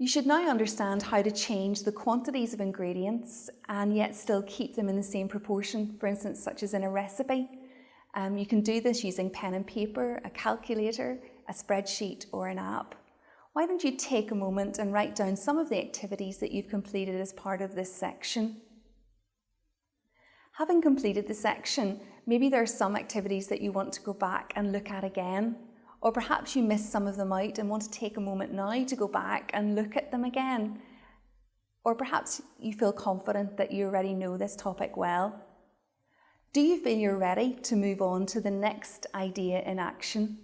You should now understand how to change the quantities of ingredients and yet still keep them in the same proportion, for instance, such as in a recipe. Um, you can do this using pen and paper, a calculator, a spreadsheet or an app. Why don't you take a moment and write down some of the activities that you've completed as part of this section. Having completed the section, maybe there are some activities that you want to go back and look at again. Or perhaps you missed some of them out and want to take a moment now to go back and look at them again. Or perhaps you feel confident that you already know this topic well. Do you feel you're ready to move on to the next idea in action?